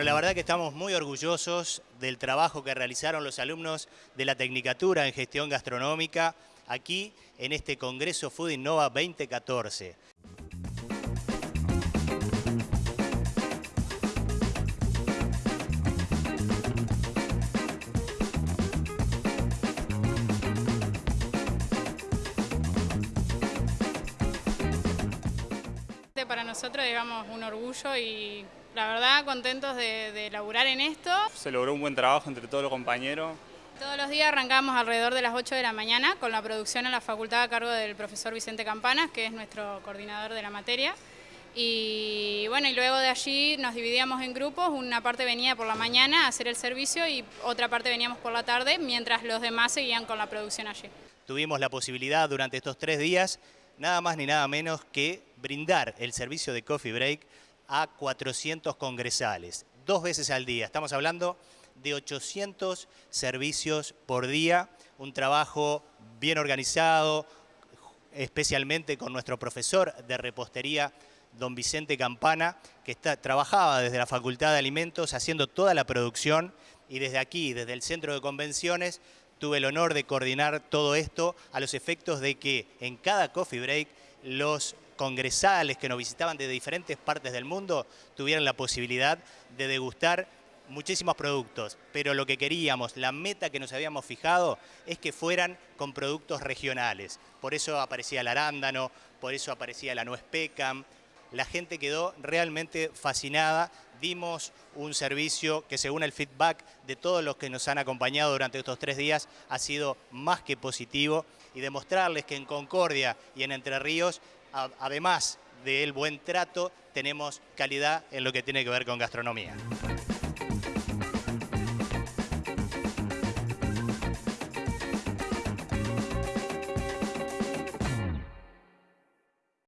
Bueno, la verdad que estamos muy orgullosos del trabajo que realizaron los alumnos de la Tecnicatura en Gestión Gastronómica aquí en este Congreso Food Innova 2014. Para nosotros, digamos, un orgullo y la verdad contentos de, de laburar en esto. Se logró un buen trabajo entre todos los compañeros. Todos los días arrancamos alrededor de las 8 de la mañana con la producción en la facultad a cargo del profesor Vicente Campanas, que es nuestro coordinador de la materia. Y bueno, y luego de allí nos dividíamos en grupos, una parte venía por la mañana a hacer el servicio y otra parte veníamos por la tarde, mientras los demás seguían con la producción allí. Tuvimos la posibilidad durante estos tres días, nada más ni nada menos que brindar el servicio de Coffee Break a 400 congresales, dos veces al día. Estamos hablando de 800 servicios por día, un trabajo bien organizado, especialmente con nuestro profesor de repostería, don Vicente Campana, que está, trabajaba desde la Facultad de Alimentos haciendo toda la producción y desde aquí, desde el Centro de Convenciones, tuve el honor de coordinar todo esto a los efectos de que en cada coffee break los congresales que nos visitaban de diferentes partes del mundo tuvieran la posibilidad de degustar muchísimos productos, pero lo que queríamos, la meta que nos habíamos fijado es que fueran con productos regionales. Por eso aparecía el arándano, por eso aparecía la nuez pecam. La gente quedó realmente fascinada. Dimos un servicio que según el feedback de todos los que nos han acompañado durante estos tres días ha sido más que positivo y demostrarles que en Concordia y en Entre Ríos además del buen trato, tenemos calidad en lo que tiene que ver con gastronomía.